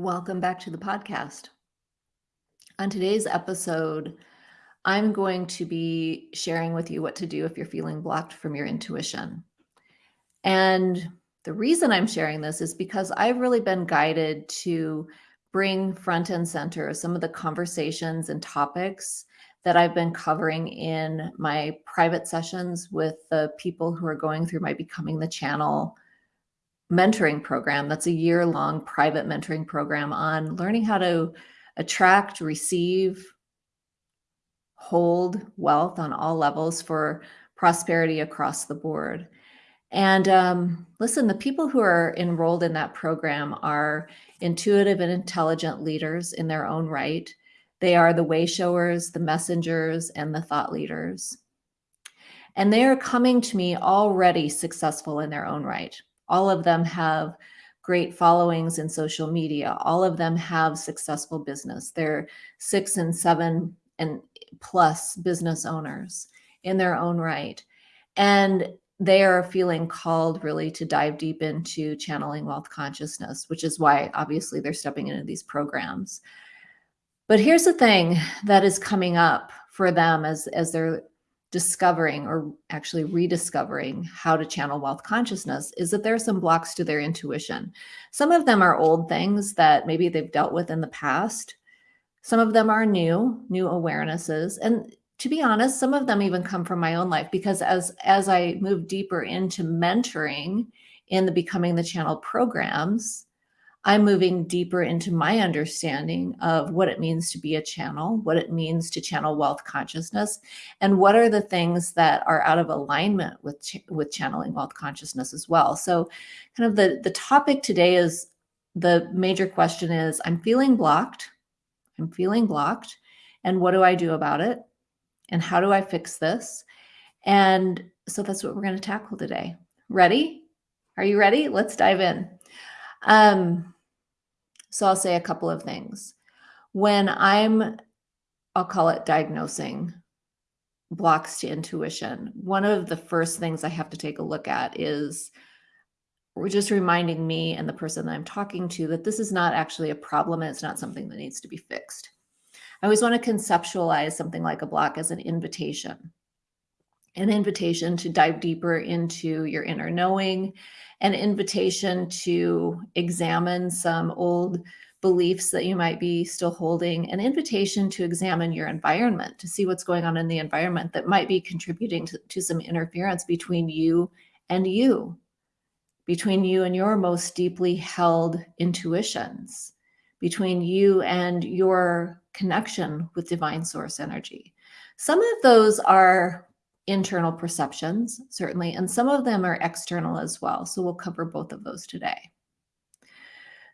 Welcome back to the podcast. On today's episode, I'm going to be sharing with you what to do if you're feeling blocked from your intuition. And the reason I'm sharing this is because I've really been guided to bring front and center some of the conversations and topics that I've been covering in my private sessions with the people who are going through my Becoming the Channel mentoring program. That's a year long private mentoring program on learning how to attract, receive, hold wealth on all levels for prosperity across the board. And um, listen, the people who are enrolled in that program are intuitive and intelligent leaders in their own right. They are the way showers, the messengers, and the thought leaders. And they are coming to me already successful in their own right. All of them have great followings in social media. All of them have successful business. They're six and seven and plus business owners in their own right. And they are feeling called really to dive deep into channeling wealth consciousness, which is why obviously they're stepping into these programs. But here's the thing that is coming up for them as, as they're discovering or actually rediscovering how to channel wealth consciousness is that there are some blocks to their intuition. Some of them are old things that maybe they've dealt with in the past. Some of them are new, new awarenesses. And to be honest, some of them even come from my own life because as as I move deeper into mentoring in the Becoming the Channel programs, I'm moving deeper into my understanding of what it means to be a channel, what it means to channel wealth consciousness, and what are the things that are out of alignment with, ch with channeling wealth consciousness as well. So kind of the, the topic today is the major question is, I'm feeling blocked. I'm feeling blocked. And what do I do about it? And how do I fix this? And so that's what we're going to tackle today. Ready? Are you ready? Let's dive in. Um, so I'll say a couple of things. When I'm, I'll call it diagnosing blocks to intuition, one of the first things I have to take a look at is just reminding me and the person that I'm talking to that this is not actually a problem and it's not something that needs to be fixed. I always want to conceptualize something like a block as an invitation, an invitation to dive deeper into your inner knowing an invitation to examine some old beliefs that you might be still holding, an invitation to examine your environment, to see what's going on in the environment that might be contributing to, to some interference between you and you, between you and your most deeply held intuitions, between you and your connection with divine source energy. Some of those are internal perceptions, certainly, and some of them are external as well. So we'll cover both of those today.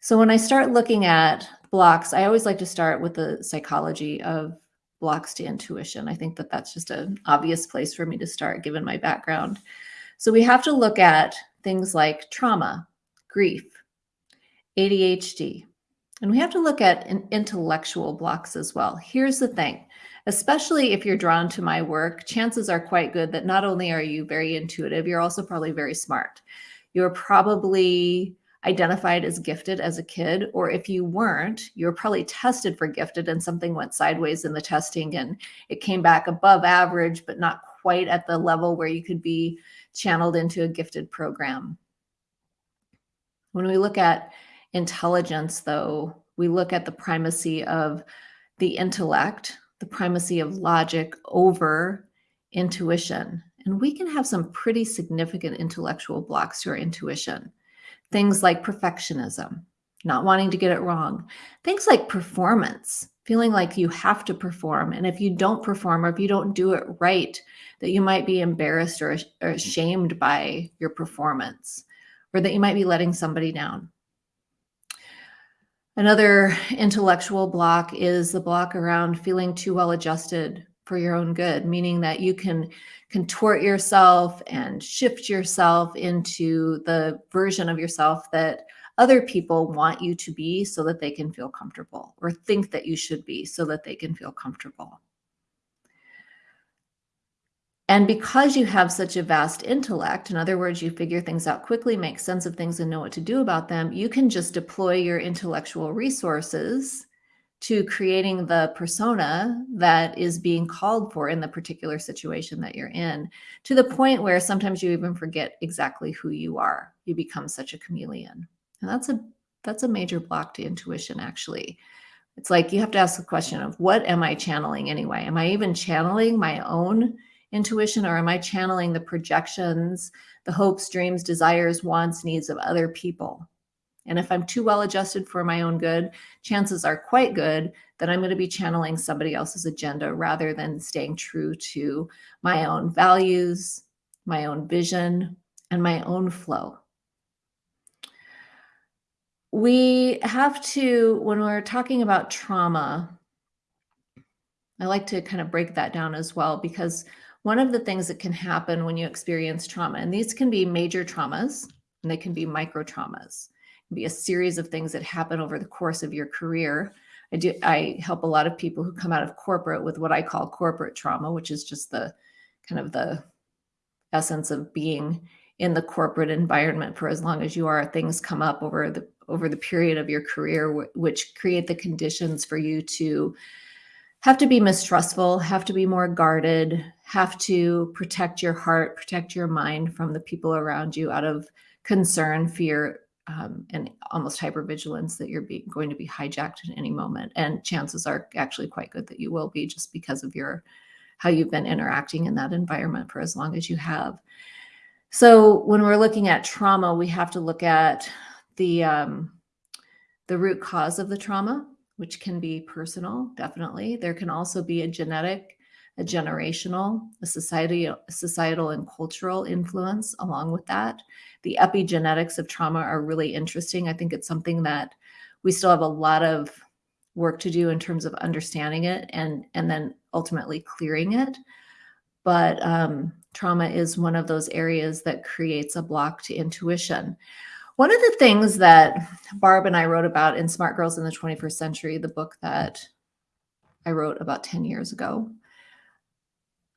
So when I start looking at blocks, I always like to start with the psychology of blocks to intuition. I think that that's just an obvious place for me to start given my background. So we have to look at things like trauma, grief, ADHD, and we have to look at intellectual blocks as well. Here's the thing especially if you're drawn to my work, chances are quite good that not only are you very intuitive, you're also probably very smart. You're probably identified as gifted as a kid, or if you weren't, you're probably tested for gifted and something went sideways in the testing and it came back above average, but not quite at the level where you could be channeled into a gifted program. When we look at intelligence, though, we look at the primacy of the intellect, the primacy of logic over intuition. And we can have some pretty significant intellectual blocks to our intuition. Things like perfectionism, not wanting to get it wrong. Things like performance, feeling like you have to perform. And if you don't perform or if you don't do it right, that you might be embarrassed or, ashamed by your performance or that you might be letting somebody down. Another intellectual block is the block around feeling too well adjusted for your own good, meaning that you can contort yourself and shift yourself into the version of yourself that other people want you to be so that they can feel comfortable or think that you should be so that they can feel comfortable. And because you have such a vast intellect, in other words, you figure things out quickly, make sense of things, and know what to do about them, you can just deploy your intellectual resources to creating the persona that is being called for in the particular situation that you're in, to the point where sometimes you even forget exactly who you are. You become such a chameleon. And that's a that's a major block to intuition actually. It's like you have to ask the question of what am I channeling anyway? Am I even channeling my own intuition or am I channeling the projections, the hopes, dreams, desires, wants, needs of other people? And if I'm too well adjusted for my own good, chances are quite good that I'm going to be channeling somebody else's agenda rather than staying true to my own values, my own vision, and my own flow. We have to, when we're talking about trauma, I like to kind of break that down as well because one of the things that can happen when you experience trauma, and these can be major traumas and they can be micro traumas, be a series of things that happen over the course of your career. I do I help a lot of people who come out of corporate with what I call corporate trauma, which is just the kind of the essence of being in the corporate environment for as long as you are. Things come up over the over the period of your career, which create the conditions for you to have to be mistrustful, have to be more guarded, have to protect your heart, protect your mind from the people around you out of concern, fear, um, and almost hypervigilance that you're be, going to be hijacked at any moment. And chances are actually quite good that you will be just because of your how you've been interacting in that environment for as long as you have. So when we're looking at trauma, we have to look at the um, the root cause of the trauma which can be personal, definitely. There can also be a genetic, a generational, a society, societal and cultural influence along with that. The epigenetics of trauma are really interesting. I think it's something that we still have a lot of work to do in terms of understanding it and and then ultimately clearing it. But um, trauma is one of those areas that creates a block to intuition. One of the things that Barb and I wrote about in Smart Girls in the 21st Century, the book that I wrote about 10 years ago,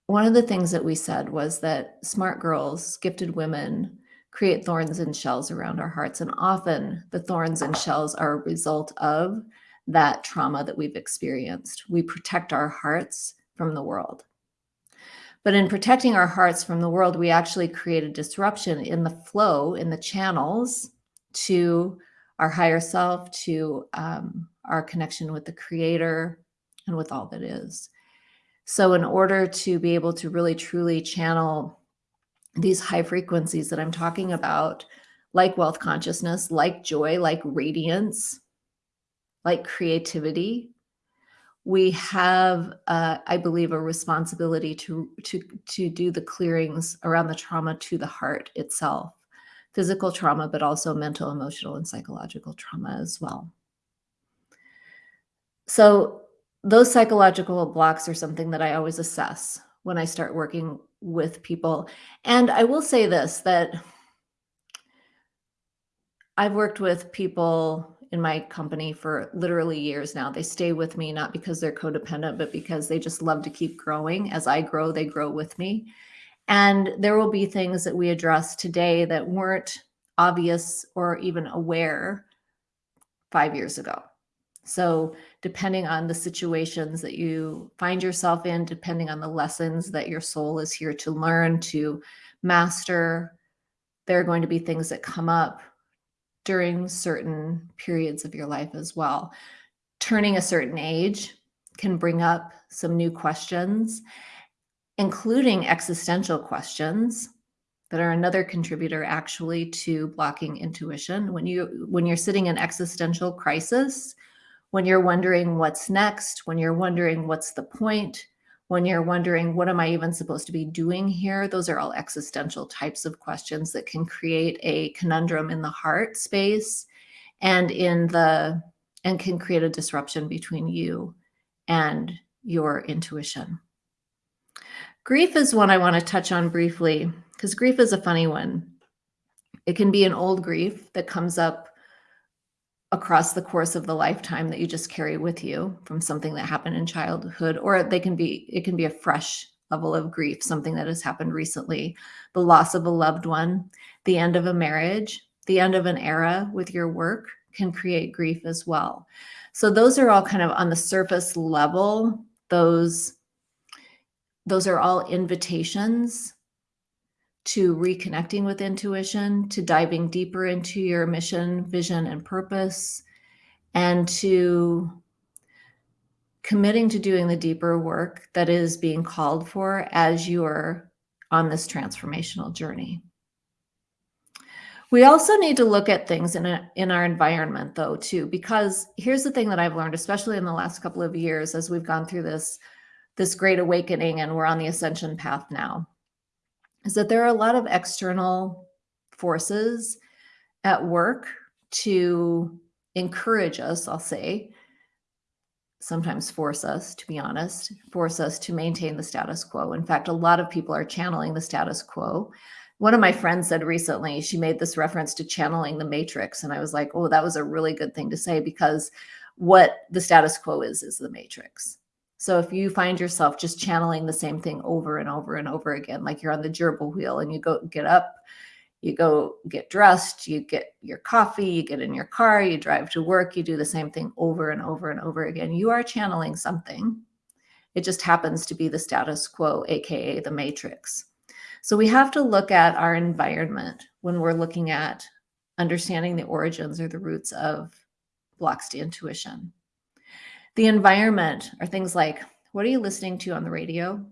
one of the things that we said was that smart girls, gifted women, create thorns and shells around our hearts. And often the thorns and shells are a result of that trauma that we've experienced. We protect our hearts from the world. But in protecting our hearts from the world, we actually create a disruption in the flow, in the channels to our higher self, to um, our connection with the creator and with all that is. So in order to be able to really truly channel these high frequencies that I'm talking about, like wealth consciousness, like joy, like radiance, like creativity, we have, uh, I believe, a responsibility to, to, to do the clearings around the trauma to the heart itself, physical trauma, but also mental, emotional, and psychological trauma as well. So those psychological blocks are something that I always assess when I start working with people. And I will say this, that I've worked with people in my company for literally years now. They stay with me not because they're codependent, but because they just love to keep growing. As I grow, they grow with me. And there will be things that we address today that weren't obvious or even aware five years ago. So, depending on the situations that you find yourself in, depending on the lessons that your soul is here to learn, to master, there are going to be things that come up during certain periods of your life as well. Turning a certain age can bring up some new questions, including existential questions that are another contributor actually to blocking intuition. When you when you're sitting in existential crisis, when you're wondering what's next, when you're wondering what's the point, when you're wondering, what am I even supposed to be doing here? Those are all existential types of questions that can create a conundrum in the heart space and in the, and can create a disruption between you and your intuition. Grief is one I want to touch on briefly because grief is a funny one. It can be an old grief that comes up across the course of the lifetime that you just carry with you from something that happened in childhood or they can be it can be a fresh level of grief, something that has happened recently, the loss of a loved one, the end of a marriage, the end of an era with your work can create grief as well. So those are all kind of on the surface level, those those are all invitations to reconnecting with intuition, to diving deeper into your mission, vision, and purpose, and to committing to doing the deeper work that is being called for as you're on this transformational journey. We also need to look at things in, a, in our environment though too, because here's the thing that I've learned, especially in the last couple of years as we've gone through this, this great awakening and we're on the ascension path now, is that there are a lot of external forces at work to encourage us, I'll say, sometimes force us, to be honest, force us to maintain the status quo. In fact, a lot of people are channeling the status quo. One of my friends said recently, she made this reference to channeling the matrix. And I was like, oh, that was a really good thing to say because what the status quo is, is the matrix. So if you find yourself just channeling the same thing over and over and over again, like you're on the gerbil wheel and you go get up, you go get dressed, you get your coffee, you get in your car, you drive to work, you do the same thing over and over and over again. You are channeling something. It just happens to be the status quo, AKA the matrix. So we have to look at our environment when we're looking at understanding the origins or the roots of blocks to intuition. The environment are things like, what are you listening to on the radio?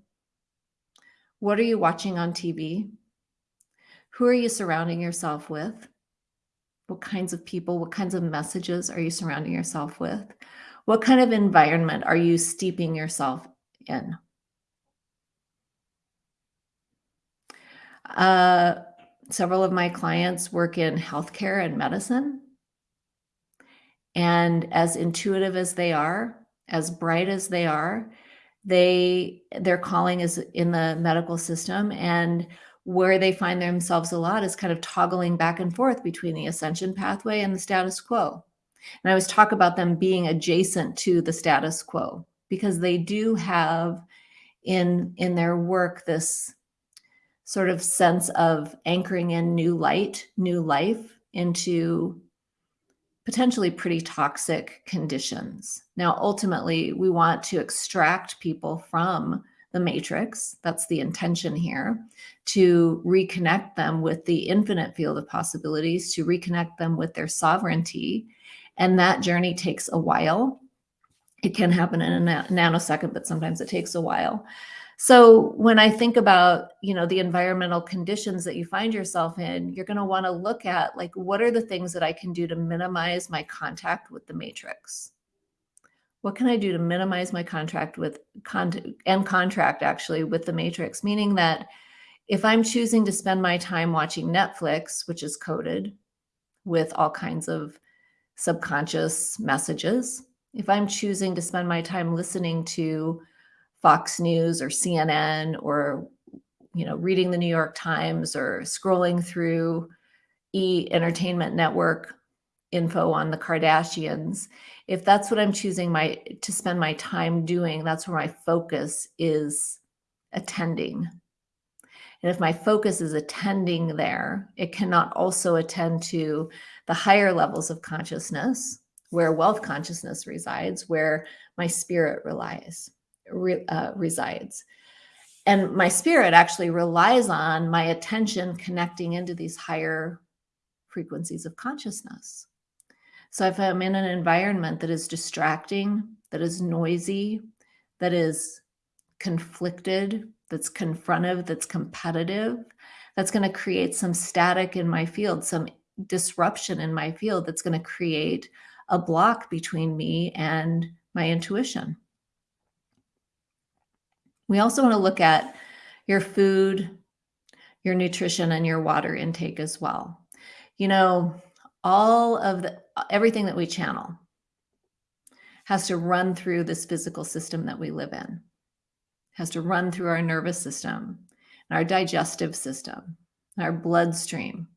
What are you watching on TV? Who are you surrounding yourself with? What kinds of people, what kinds of messages are you surrounding yourself with? What kind of environment are you steeping yourself in? Uh, several of my clients work in healthcare and medicine. And as intuitive as they are, as bright as they are, they their calling is in the medical system and where they find themselves a lot is kind of toggling back and forth between the ascension pathway and the status quo. And I always talk about them being adjacent to the status quo because they do have in in their work this sort of sense of anchoring in new light, new life into potentially pretty toxic conditions. Now, ultimately, we want to extract people from the matrix. That's the intention here to reconnect them with the infinite field of possibilities, to reconnect them with their sovereignty. And that journey takes a while. It can happen in a nanosecond, but sometimes it takes a while. So when I think about, you know, the environmental conditions that you find yourself in, you're going to want to look at like, what are the things that I can do to minimize my contact with the matrix? what can I do to minimize my contract with con and contract actually with the matrix? Meaning that if I'm choosing to spend my time watching Netflix, which is coded with all kinds of subconscious messages, if I'm choosing to spend my time listening to Fox News or CNN or you know reading the New York Times or scrolling through E Entertainment Network info on the Kardashians, if that's what I'm choosing my to spend my time doing, that's where my focus is attending. And if my focus is attending there, it cannot also attend to the higher levels of consciousness where wealth consciousness resides, where my spirit relies, re, uh, resides. And my spirit actually relies on my attention connecting into these higher frequencies of consciousness. So if I'm in an environment that is distracting, that is noisy, that is conflicted, that's confrontive, that's competitive, that's going to create some static in my field, some disruption in my field that's going to create a block between me and my intuition. We also want to look at your food, your nutrition, and your water intake as well. You know, all of the everything that we channel has to run through this physical system that we live in has to run through our nervous system our digestive system our bloodstream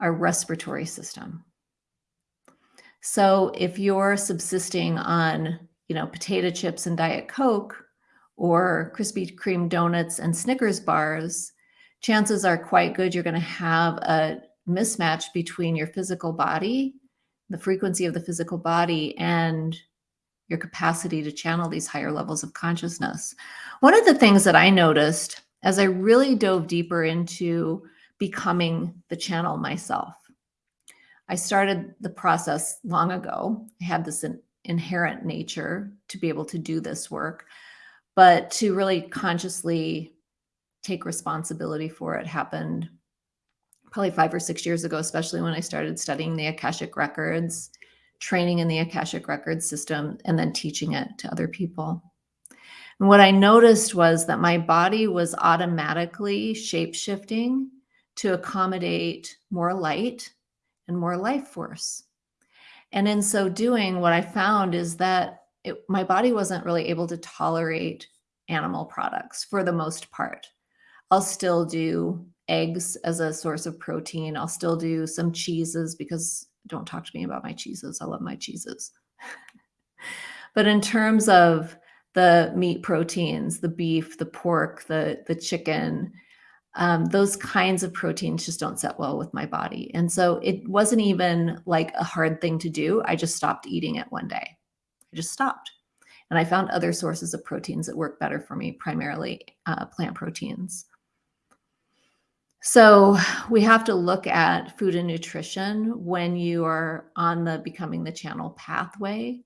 our respiratory system so if you're subsisting on you know potato chips and diet coke or Krispy Kreme donuts and Snickers bars, chances are quite good you're going to have a mismatch between your physical body, the frequency of the physical body, and your capacity to channel these higher levels of consciousness. One of the things that I noticed as I really dove deeper into becoming the channel myself, I started the process long ago. I had this in, inherent nature to be able to do this work, but to really consciously take responsibility for it happened probably five or six years ago, especially when I started studying the Akashic Records, training in the Akashic Records system, and then teaching it to other people. And what I noticed was that my body was automatically shape shifting to accommodate more light and more life force. And in so doing, what I found is that it, my body wasn't really able to tolerate animal products for the most part. I'll still do eggs as a source of protein. I'll still do some cheeses because don't talk to me about my cheeses. I love my cheeses. but in terms of the meat proteins, the beef, the pork, the the chicken, um, those kinds of proteins just don't set well with my body. And so it wasn't even like a hard thing to do. I just stopped eating it one day. I just stopped. And I found other sources of proteins that work better for me, primarily uh, plant proteins. So we have to look at food and nutrition when you are on the becoming the channel pathway,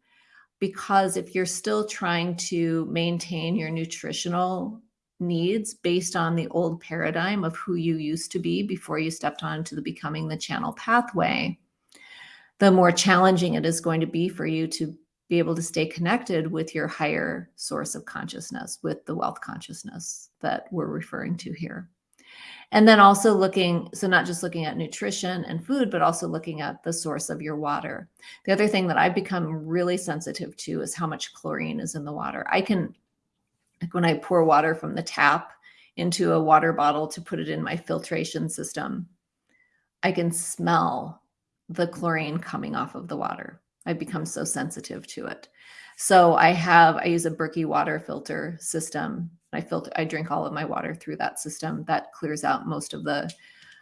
because if you're still trying to maintain your nutritional needs based on the old paradigm of who you used to be before you stepped onto the becoming the channel pathway, the more challenging it is going to be for you to be able to stay connected with your higher source of consciousness, with the wealth consciousness that we're referring to here. And then also looking, so not just looking at nutrition and food, but also looking at the source of your water. The other thing that I've become really sensitive to is how much chlorine is in the water. I can, like when I pour water from the tap into a water bottle to put it in my filtration system, I can smell the chlorine coming off of the water. I've become so sensitive to it. So I have, I use a Berkey water filter system I filter, I drink all of my water through that system. That clears out most of the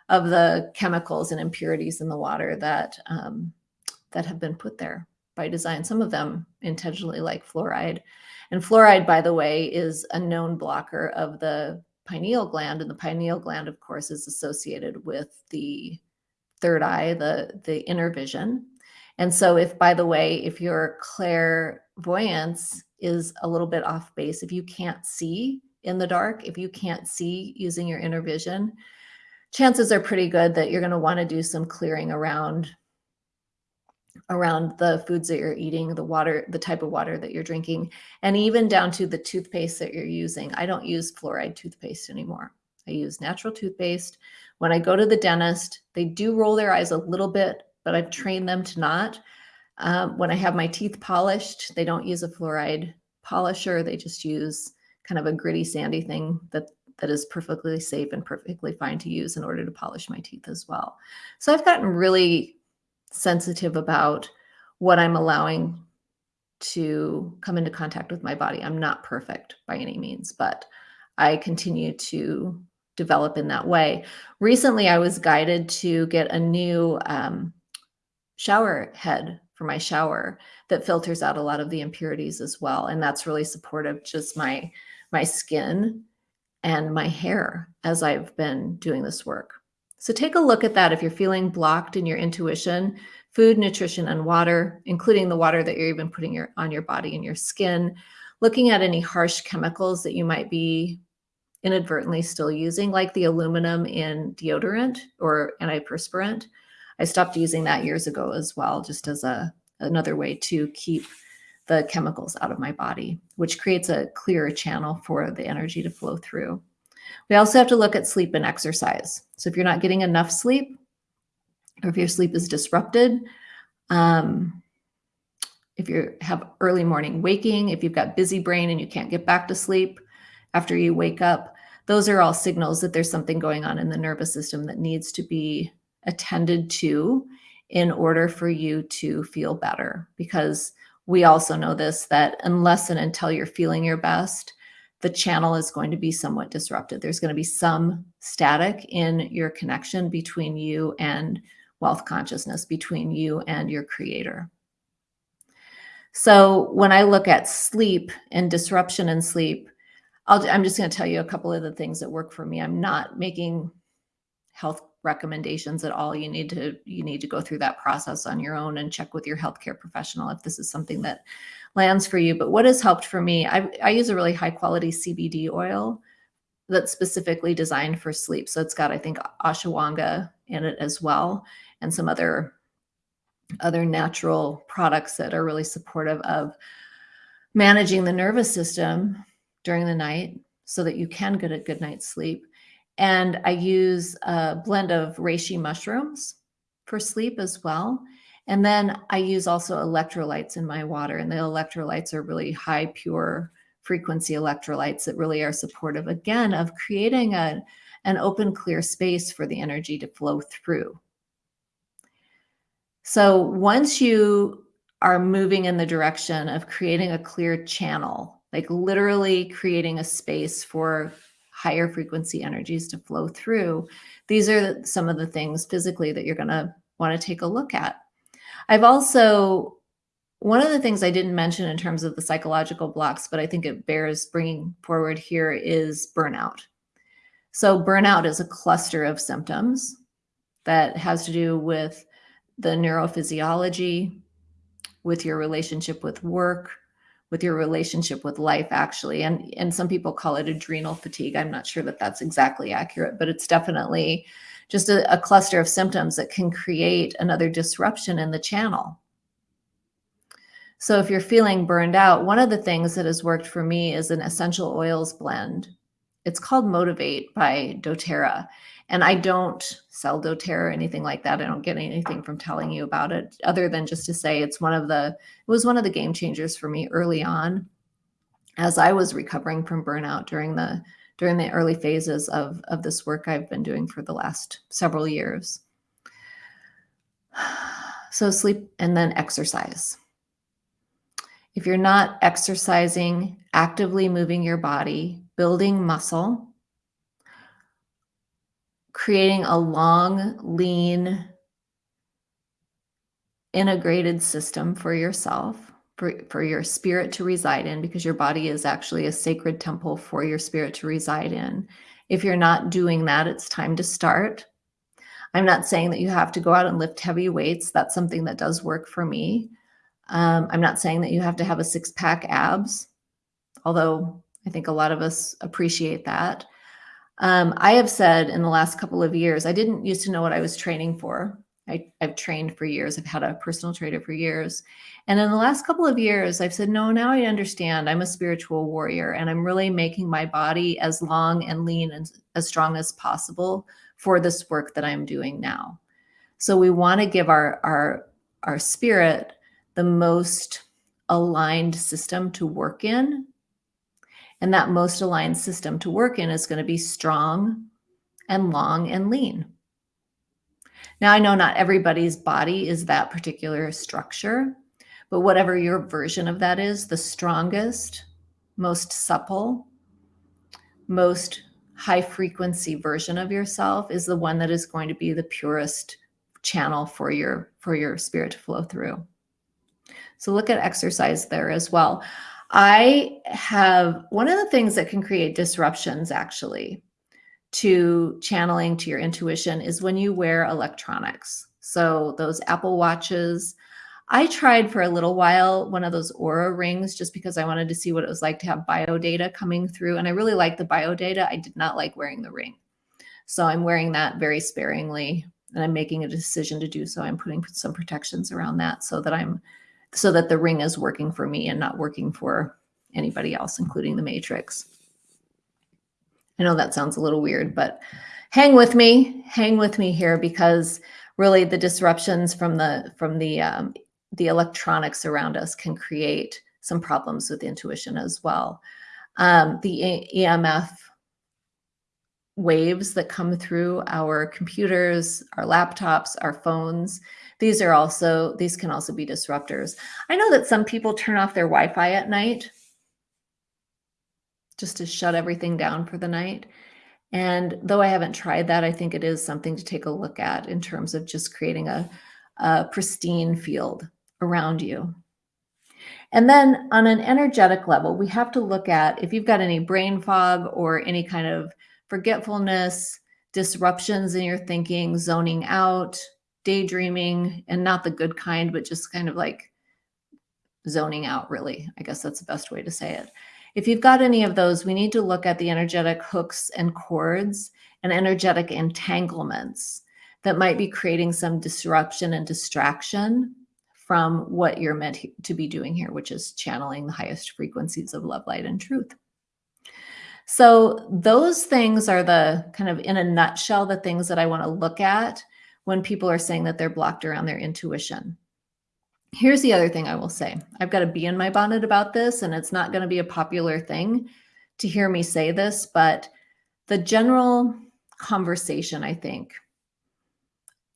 of the chemicals and impurities in the water that um, that have been put there by design. Some of them intentionally, like fluoride. And fluoride, by the way, is a known blocker of the pineal gland, and the pineal gland, of course, is associated with the third eye, the the inner vision. And so, if by the way, if your clairvoyance is a little bit off base. If you can't see in the dark, if you can't see using your inner vision, chances are pretty good that you're going to want to do some clearing around around the foods that you're eating, the water, the type of water that you're drinking, and even down to the toothpaste that you're using. I don't use fluoride toothpaste anymore. I use natural toothpaste. When I go to the dentist, they do roll their eyes a little bit, but I've trained them to not. Um, when I have my teeth polished, they don't use a fluoride polisher. They just use kind of a gritty, sandy thing that that is perfectly safe and perfectly fine to use in order to polish my teeth as well. So I've gotten really sensitive about what I'm allowing to come into contact with my body. I'm not perfect by any means, but I continue to develop in that way. Recently, I was guided to get a new um, shower head for my shower that filters out a lot of the impurities as well. And that's really supportive, just my, my skin and my hair as I've been doing this work. So take a look at that. If you're feeling blocked in your intuition, food, nutrition, and water, including the water that you're even putting your, on your body and your skin, looking at any harsh chemicals that you might be inadvertently still using, like the aluminum in deodorant or antiperspirant, I stopped using that years ago as well, just as a another way to keep the chemicals out of my body, which creates a clearer channel for the energy to flow through. We also have to look at sleep and exercise. So if you're not getting enough sleep, or if your sleep is disrupted, um, if you have early morning waking, if you've got busy brain and you can't get back to sleep after you wake up, those are all signals that there's something going on in the nervous system that needs to be attended to in order for you to feel better. Because we also know this that unless and until you're feeling your best, the channel is going to be somewhat disrupted. There's going to be some static in your connection between you and wealth consciousness, between you and your creator. So when I look at sleep and disruption in sleep, i am just going to tell you a couple of the things that work for me. I'm not making health recommendations at all. You need to you need to go through that process on your own and check with your healthcare professional if this is something that lands for you. But what has helped for me, I, I use a really high quality CBD oil that's specifically designed for sleep. So it's got, I think, ashwagandha in it as well, and some other other natural products that are really supportive of managing the nervous system during the night so that you can get a good night's sleep. And I use a blend of reishi mushrooms for sleep as well. And then I use also electrolytes in my water, and the electrolytes are really high pure frequency electrolytes that really are supportive again of creating a, an open, clear space for the energy to flow through. So once you are moving in the direction of creating a clear channel, like literally creating a space for higher frequency energies to flow through, these are some of the things physically that you're going to want to take a look at. I've also, one of the things I didn't mention in terms of the psychological blocks, but I think it bears bringing forward here is burnout. So burnout is a cluster of symptoms that has to do with the neurophysiology, with your relationship with work, with your relationship with life actually. And and some people call it adrenal fatigue. I'm not sure that that's exactly accurate but it's definitely just a, a, cluster of symptoms that can create another disruption in the channel. So if you're feeling burned out one of the things that has worked for me is an essential oils blend. It's called motivate by doterra and I don't sell doTERRA or anything like that. I don't get anything from telling you about it other than just to say it's one of the, it was one of the game changers for me early on as I was recovering from burnout during the, during the early phases of, of this work I've been doing for the last several years. So sleep and then exercise. If you're not exercising, actively moving your body, building muscle, creating a long, lean, integrated system for yourself, for, for your spirit to reside in, because your body is actually a sacred temple for your spirit to reside in. If you're not doing that, it's time to start. I'm not saying that you have to go out and lift heavy weights. That's something that does work for me. Um, I'm not saying that you have to have a six pack abs, although I think a lot of us appreciate that. Um, I have said in the last couple of years, I didn't used to know what I was training for. I, have trained for years. I've had a personal trainer for years. And in the last couple of years, I've said, no, now I understand I'm a spiritual warrior and I'm really making my body as long and lean and as strong as possible for this work that I'm doing now. So we want to give our, our, our spirit the most aligned system to work in and that most aligned system to work in is going to be strong and long and lean. Now, I know not everybody's body is that particular structure, but whatever your version of that is, the strongest, most supple, most high frequency version of yourself is the one that is going to be the purest channel for your for your spirit to flow through. So look at exercise there as well. I have one of the things that can create disruptions actually to channeling to your intuition is when you wear electronics. So those Apple watches, I tried for a little while one of those Oura rings just because I wanted to see what it was like to have bio data coming through. And I really like the bio data. I did not like wearing the ring. So I'm wearing that very sparingly and I'm making a decision to do so. I'm putting some protections around that so that I'm so that the ring is working for me and not working for anybody else, including the matrix. I know that sounds a little weird, but hang with me, hang with me here because really the disruptions from the from the um, the electronics around us can create some problems with intuition as well. Um, the EMF waves that come through our computers, our laptops, our phones, these are also, these can also be disruptors. I know that some people turn off their Wi-Fi at night just to shut everything down for the night. And though I haven't tried that, I think it is something to take a look at in terms of just creating a, a pristine field around you. And then on an energetic level, we have to look at if you've got any brain fog or any kind of forgetfulness, disruptions in your thinking, zoning out, daydreaming, and not the good kind, but just kind of like zoning out, really. I guess that's the best way to say it. If you've got any of those, we need to look at the energetic hooks and cords and energetic entanglements that might be creating some disruption and distraction from what you're meant to be doing here, which is channeling the highest frequencies of love, light, and truth. So those things are the kind of in a nutshell, the things that I want to look at when people are saying that they're blocked around their intuition. Here's the other thing I will say. I've got to be in my bonnet about this, and it's not going to be a popular thing to hear me say this, but the general conversation, I think,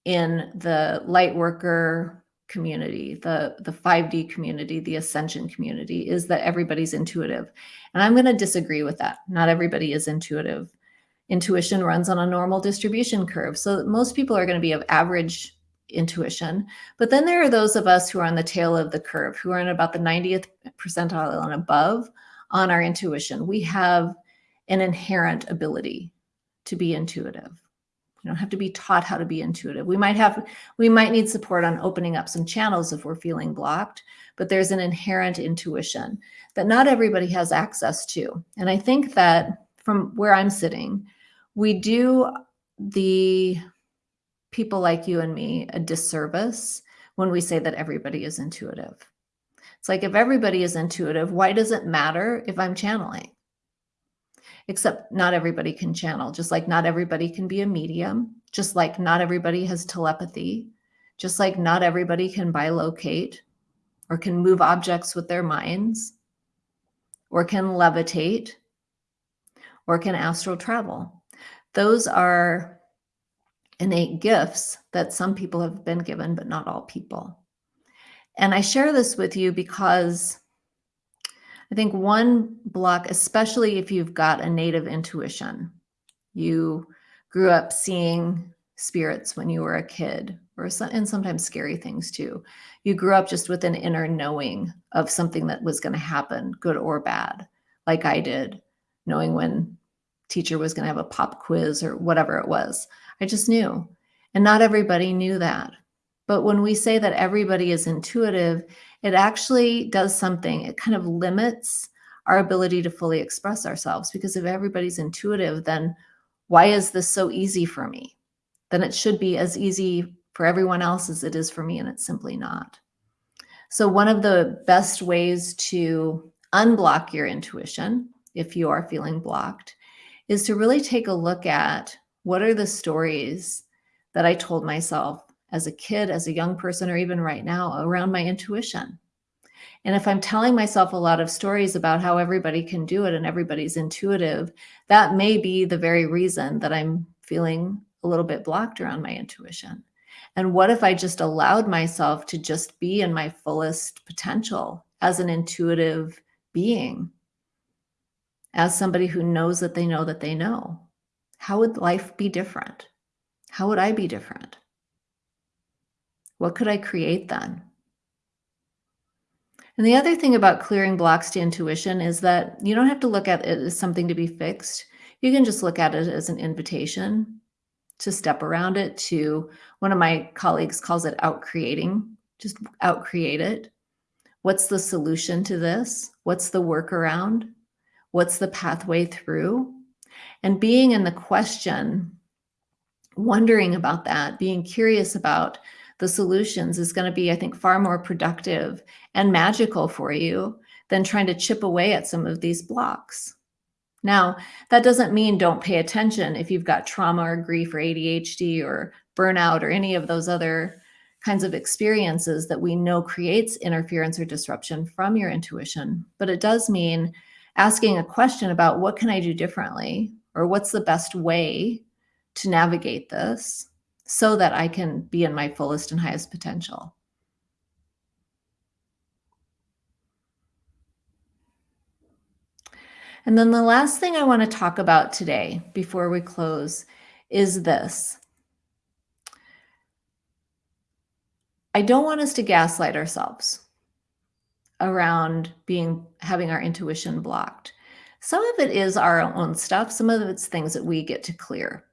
in the light worker community, the, the 5D community, the ascension community, is that everybody's intuitive. And I'm going to disagree with that. Not everybody is intuitive. Intuition runs on a normal distribution curve. So most people are going to be of average intuition. But then there are those of us who are on the tail of the curve, who are in about the 90th percentile and above on our intuition. We have an inherent ability to be intuitive. We don't have to be taught how to be intuitive. We might have, we might need support on opening up some channels if we're feeling blocked, but there's an inherent intuition that not everybody has access to. And I think that from where I'm sitting, we do the people like you and me a disservice when we say that everybody is intuitive. It's like if everybody is intuitive, why does it matter if I'm channeling? Except not everybody can channel, just like not everybody can be a medium, just like not everybody has telepathy, just like not everybody can bilocate or can move objects with their minds or can levitate or can astral travel. Those are innate gifts that some people have been given, but not all people. And I share this with you because I think one block, especially if you've got a native intuition, you grew up seeing spirits when you were a kid, or and sometimes scary things too. You grew up just with an inner knowing of something that was going to happen, good or bad, like I did, knowing when teacher was going to have a pop quiz or whatever it was. I just knew. And not everybody knew that. But when we say that everybody is intuitive, it actually does something. It kind of limits our ability to fully express ourselves because if everybody's intuitive, then why is this so easy for me? Then it should be as easy for everyone else as it is for me, and it's simply not. So one of the best ways to unblock your intuition, if you are feeling blocked, is to really take a look at what are the stories that I told myself as a kid, as a young person, or even right now around my intuition? And if I'm telling myself a lot of stories about how everybody can do it and everybody's intuitive, that may be the very reason that I'm feeling a little bit blocked around my intuition. And what if I just allowed myself to just be in my fullest potential as an intuitive being, as somebody who knows that they know that they know? How would life be different? How would I be different? What could I create then? And the other thing about clearing blocks to intuition is that you don't have to look at it as something to be fixed. You can just look at it as an invitation to step around it to one of my colleagues calls it out creating, just out create it. What's the solution to this? What's the workaround? What's the pathway through? And being in the question, wondering about that, being curious about the solutions is going to be, I think, far more productive and magical for you than trying to chip away at some of these blocks. Now, that doesn't mean don't pay attention if you've got trauma or grief or ADHD or burnout or any of those other kinds of experiences that we know creates interference or disruption from your intuition. But it does mean asking a question about what can I do differently? or what's the best way to navigate this so that I can be in my fullest and highest potential. And then the last thing I want to talk about today before we close is this. I don't want us to gaslight ourselves around being having our intuition blocked. Some of it is our own stuff, some of it's things that we get to clear,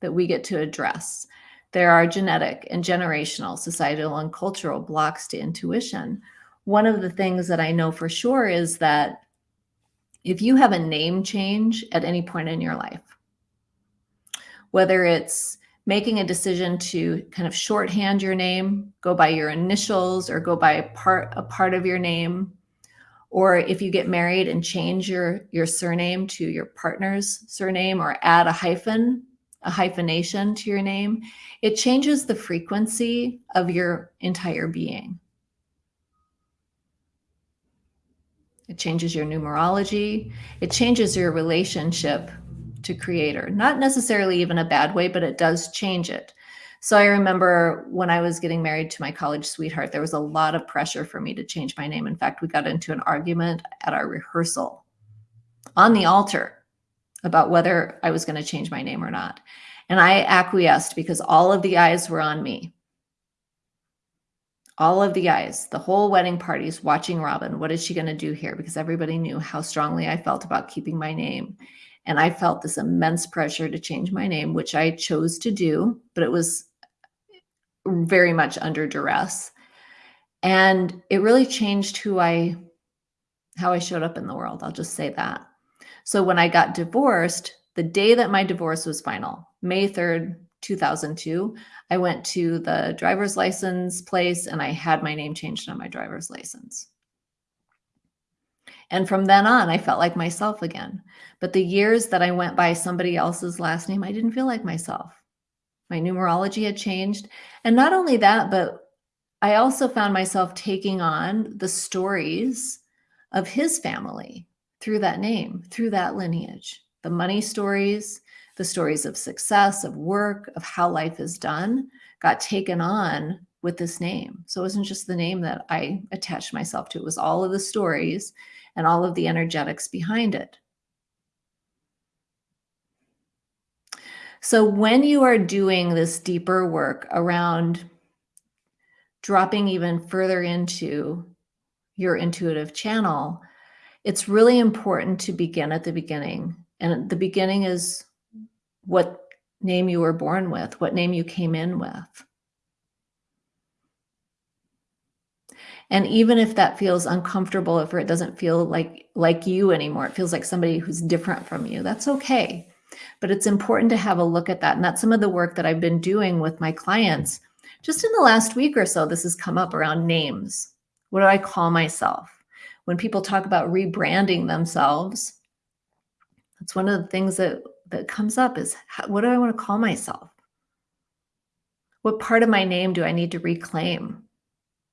that we get to address. There are genetic and generational, societal and cultural blocks to intuition. One of the things that I know for sure is that if you have a name change at any point in your life, whether it's making a decision to kind of shorthand your name, go by your initials or go by a part a part of your name, or if you get married and change your your surname to your partner's surname or add a hyphen, a hyphenation to your name, it changes the frequency of your entire being. It changes your numerology. It changes your relationship to creator. Not necessarily even a bad way, but it does change it. So I remember when I was getting married to my college sweetheart, there was a lot of pressure for me to change my name. In fact, we got into an argument at our rehearsal on the altar about whether I was going to change my name or not. And I acquiesced because all of the eyes were on me all of the eyes, the whole wedding parties watching Robyn. What is she going to do here? Because everybody knew how strongly I felt about keeping my name. And I felt this immense pressure to change my name, which I chose to do, but it was very much under duress. And it really changed who I, how I showed up in the world. I'll just say that. So when I got divorced, the day that my divorce was final, May 3rd, 2002, I went to the driver's license place and I had my name changed on my driver's license. And from then on, I felt like myself again. But the years that I went by somebody else's last name, I didn't feel like myself. My numerology had changed. And not only that, but I also found myself taking on the stories of his family through that name, through that lineage, the money stories, the stories of success, of work, of how life is done got taken on with this name. So it wasn't just the name that I attached myself to, it was all of the stories and all of the energetics behind it. So when you are doing this deeper work around dropping even further into your intuitive channel, it's really important to begin at the beginning. And the beginning is what name you were born with, what name you came in with. And even if that feels uncomfortable, if it doesn't feel like like you anymore, it feels like somebody who's different from you, that's okay. But it's important to have a look at that. And that's some of the work that I've been doing with my clients. Just in the last week or so, this has come up around names. What do I call myself? When people talk about rebranding themselves, that's one of the things that that comes up is how, what do I want to call myself? What part of my name do I need to reclaim?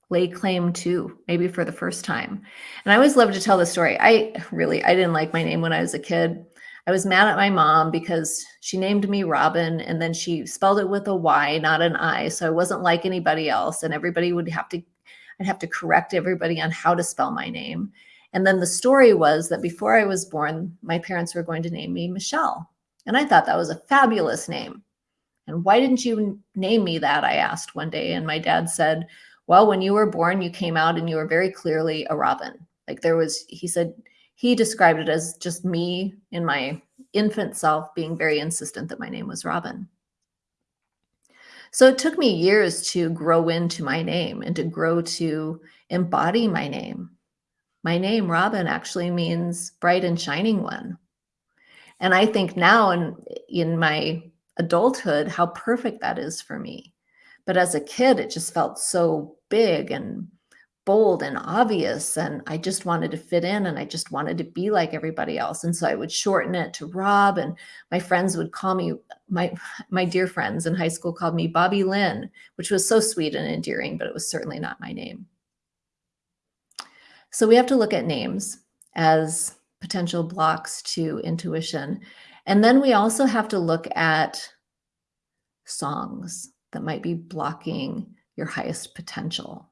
Lay claim to, maybe for the first time. And I always love to tell the story. I really, I didn't like my name when I was a kid. I was mad at my mom because she named me Robyn and then she spelled it with a Y, not an I. So I wasn't like anybody else. And everybody would have to, I'd have to correct everybody on how to spell my name. And then the story was that before I was born, my parents were going to name me Michelle. And I thought that was a fabulous name. And why didn't you name me that? I asked one day. And my dad said, Well, when you were born, you came out and you were very clearly a robin. Like there was, he said, he described it as just me in my infant self being very insistent that my name was Robyn. So it took me years to grow into my name and to grow to embody my name. My name, Robyn, actually means bright and shining one. And I think now in, in my adulthood, how perfect that is for me. But as a kid, it just felt so big and bold and obvious. And I just wanted to fit in and I just wanted to be like everybody else. And so I would shorten it to Rob and my friends would call me, my, my dear friends in high school called me Bobby Lynn, which was so sweet and endearing, but it was certainly not my name. So we have to look at names as potential blocks to intuition. And then we also have to look at songs that might be blocking your highest potential.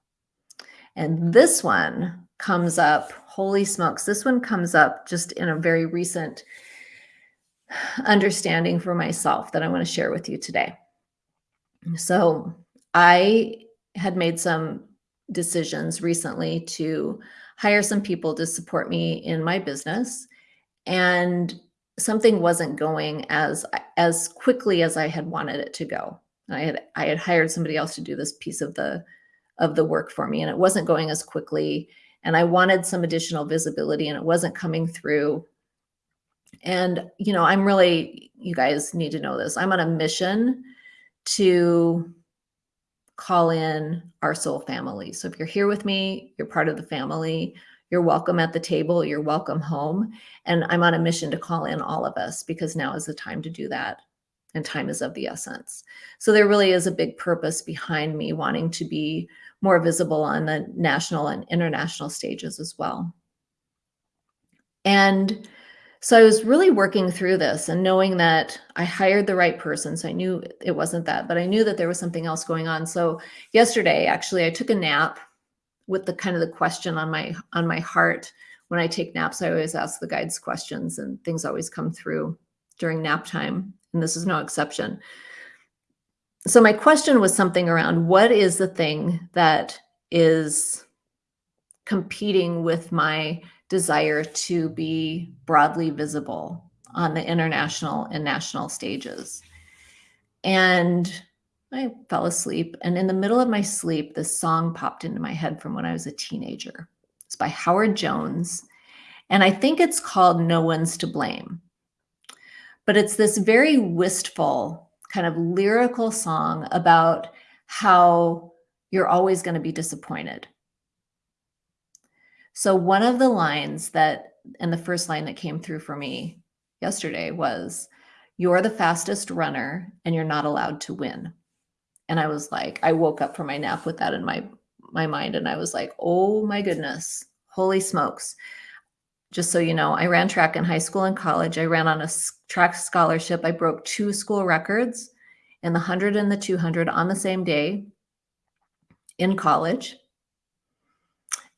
And this one comes up. Holy smokes. This one comes up just in a very recent understanding for myself that I want to share with you today. So I had made some decisions recently to hire some people to support me in my business and something wasn't going as as quickly as I had wanted it to go. I had I had hired somebody else to do this piece of the of the work for me and it wasn't going as quickly and I wanted some additional visibility and it wasn't coming through. And you know, I'm really you guys need to know this. I'm on a mission to call in our soul family. So if you're here with me, you're part of the family. You're welcome at the table. You're welcome home. And I'm on a mission to call in all of us because now is the time to do that. And time is of the essence. So there really is a big purpose behind me wanting to be more visible on the national and international stages as well. And so I was really working through this and knowing that I hired the right person. So I knew it wasn't that, but I knew that there was something else going on. So yesterday, actually, I took a nap with the kind of the question on my on my heart. When I take naps, I always ask the guides questions and things always come through during nap time. And this is no exception. So my question was something around what is the thing that is competing with my desire to be broadly visible on the international and national stages. And I fell asleep. And in the middle of my sleep, this song popped into my head from when I was a teenager. It's by Howard Jones. And I think it's called No One's to Blame. But it's this very wistful, kind of lyrical song about how you're always going to be disappointed so one of the lines that, and the first line that came through for me yesterday was, you're the fastest runner and you're not allowed to win. And I was like, I woke up from my nap with that in my, my mind. And I was like, oh my goodness, holy smokes. Just so you know, I ran track in high school and college. I ran on a track scholarship. I broke two school records in the 100 and the 200 on the same day in college.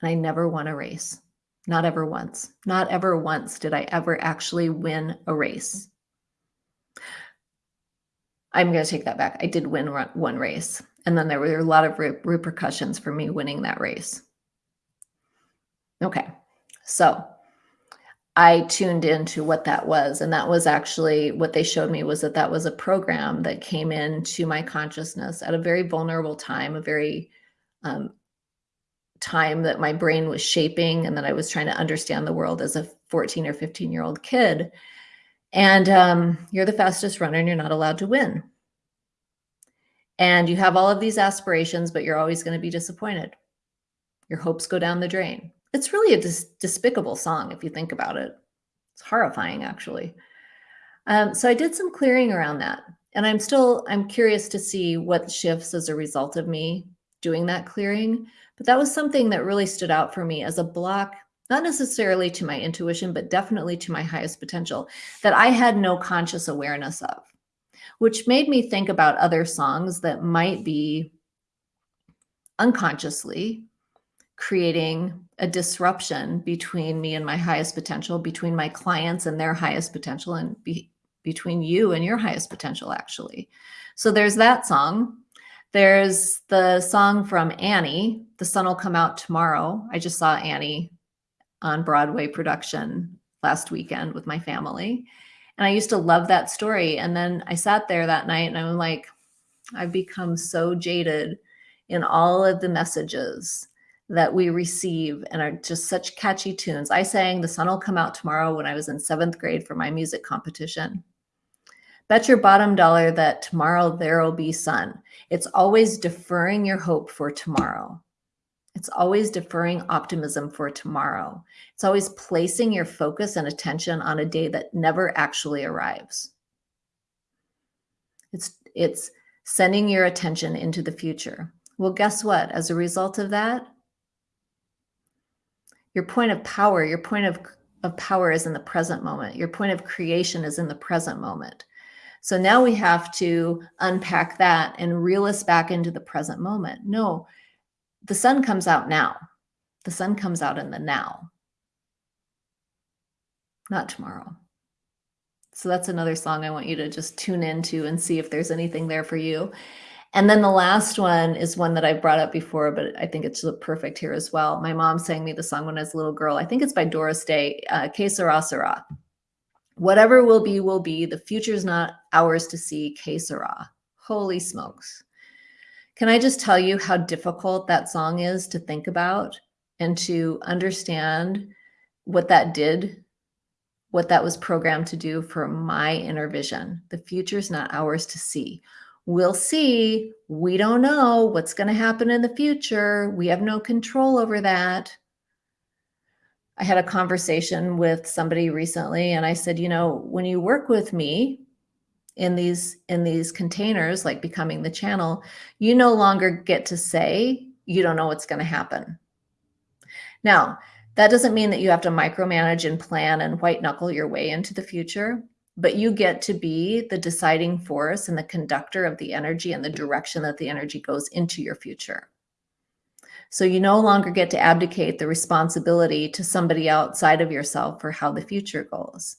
And I never won a race. Not ever once. Not ever once did I ever actually win a race. I'm going to take that back. I did win one race. And then there were a lot of re- repercussions for me winning that race. Okay. So I tuned into what that was. And that was actually what they showed me was that that was a program that came into my consciousness at a very vulnerable time, a very um, time that my brain was shaping and that I was trying to understand the world as a 14 or 15 year old kid. And um, you're the fastest runner and you're not allowed to win. And you have all of these aspirations, but you're always going to be disappointed. Your hopes go down the drain. It's really a dis- despicable song if you think about it. It's horrifying, actually. Um, so I did some clearing around that. And I'm still, I'm curious to see what shifts as a result of me doing that clearing. But that was something that really stood out for me as a block, not necessarily to my intuition, but definitely to my highest potential that I had no conscious awareness of, which made me think about other songs that might be unconsciously creating a disruption between me and my highest potential, between my clients and their highest potential, and be, between you and your highest potential, actually. So there's that song. There's the song from Annie, The Sun Will Come Out Tomorrow. I just saw Annie on Broadway production last weekend with my family. And I used to love that story. And then I sat there that night and I'm like, I've become so jaded in all of the messages that we receive and are just such catchy tunes. I sang The Sun Will Come Out Tomorrow when I was in seventh grade for my music competition. Bet your bottom dollar that tomorrow there'll be sun. It's always deferring your hope for tomorrow. It's always deferring optimism for tomorrow. It's always placing your focus and attention on a day that never actually arrives. It's it's sending your attention into the future. Well, guess what? As a result of that, your point of power, your point of, of power is in the present moment. Your point of creation is in the present moment. So now we have to unpack that and reel us back into the present moment. No, the sun comes out now. The sun comes out in the now, not tomorrow. So that's another song I want you to just tune into and see if there's anything there for you. And then the last one is one that I brought up before, but I think it's perfect here as well. My mom sang me the song when I was a little girl. I think it's by Doris Day, uh, Que Sera Sera. Whatever will be, will be. The future's not ours to see. Que Sera. Holy smokes. Can I just tell you how difficult that song is to think about and to understand what that did, what that was programmed to do for my inner vision? The future's not ours to see we'll see. We don't know what's going to happen in the future. We have no control over that. I had a conversation with somebody recently and I said, you know, when you work with me in these in these containers like becoming the channel, you no longer get to say you don't know what's going to happen. Now, that doesn't mean that you have to micromanage and plan and white knuckle your way into the future but you get to be the deciding force and the conductor of the energy and the direction that the energy goes into your future. So you no longer get to abdicate the responsibility to somebody outside of yourself for how the future goes.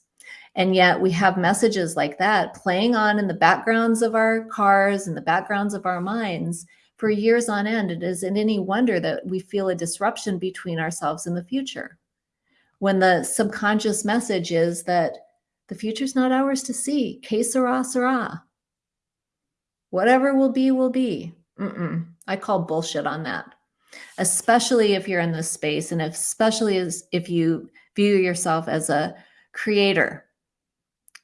And yet we have messages like that playing on in the backgrounds of our cars and the backgrounds of our minds for years on end. It isn't any wonder that we feel a disruption between ourselves and the future. When the subconscious message is that the future's not ours to see. Que sera, sera. Whatever will be, will be. Mm -mm. I call bullshit on that. Especially if you're in this space and especially as if you view yourself as a creator,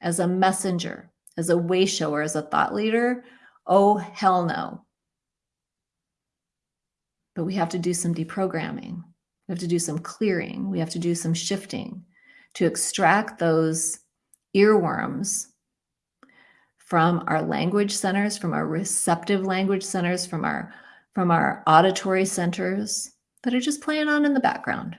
as a messenger, as a way shower, as a thought leader. Oh, hell no. But we have to do some deprogramming. We have to do some clearing. We have to do some shifting to extract those earworms from our language centers, from our receptive language centers, from our, from our auditory centers that are just playing on in the background.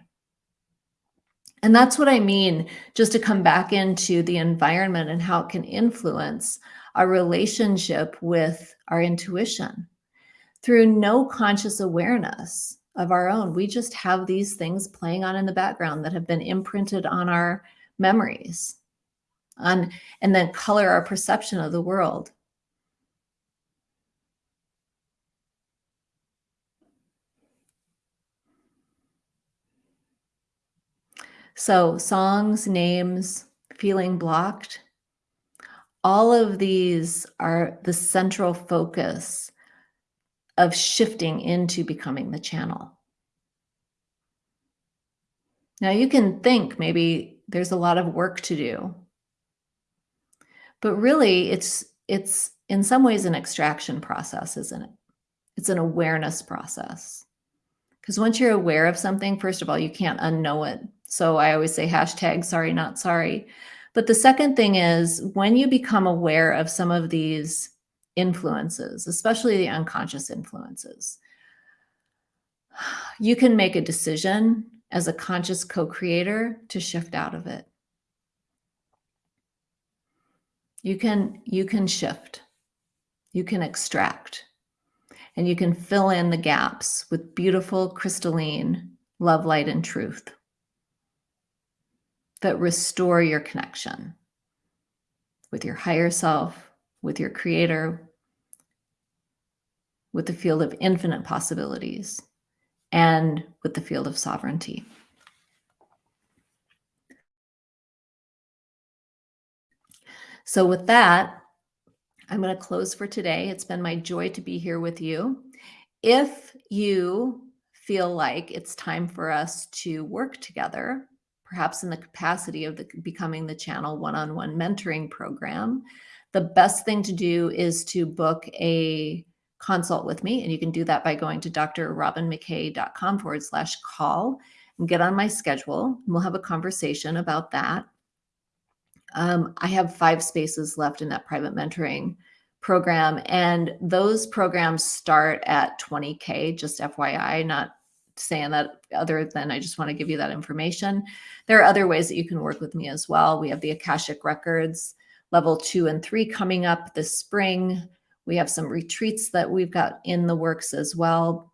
And that's what I mean, just to come back into the environment and how it can influence our relationship with our intuition through no conscious awareness of our own. We just have these things playing on in the background that have been imprinted on our memories on, and then color our perception of the world. So songs, names, feeling blocked, all of these are the central focus of shifting into becoming the channel. Now you can think maybe there's a lot of work to do. But really, it's it's in some ways an extraction process, isn't it? It's an awareness process. Because once you're aware of something, first of all, you can't unknow it. So I always say hashtag sorry, not sorry. But the second thing is when you become aware of some of these influences, especially the unconscious influences, you can make a decision as a conscious co-creator to shift out of it you can you can shift. You can extract. And you can fill in the gaps with beautiful crystalline love light and truth that restore your connection with your higher self with your creator with the field of infinite possibilities and with the field of sovereignty So with that, I'm going to close for today. It's been my joy to be here with you. If you feel like it's time for us to work together, perhaps in the capacity of the becoming the channel one-on-one -on -one mentoring program, the best thing to do is to book a consult with me. And you can do that by going to drrobynmckay.com forward slash call and get on my schedule. And We'll have a conversation about that. Um, I have five spaces left in that private mentoring program. And those programs start at 20K, just FYI, not saying that other than I just want to give you that information. There are other ways that you can work with me as well. We have the Akashic Records level two and three coming up this spring. We have some retreats that we've got in the works as well.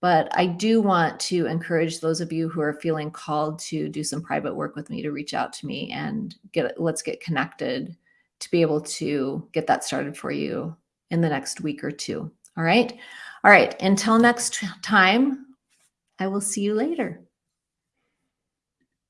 But I do want to encourage those of you who are feeling called to do some private work with me to reach out to me and get let's get connected to be able to get that started for you in the next week or two. All right. All right. Until next time, I will see you later.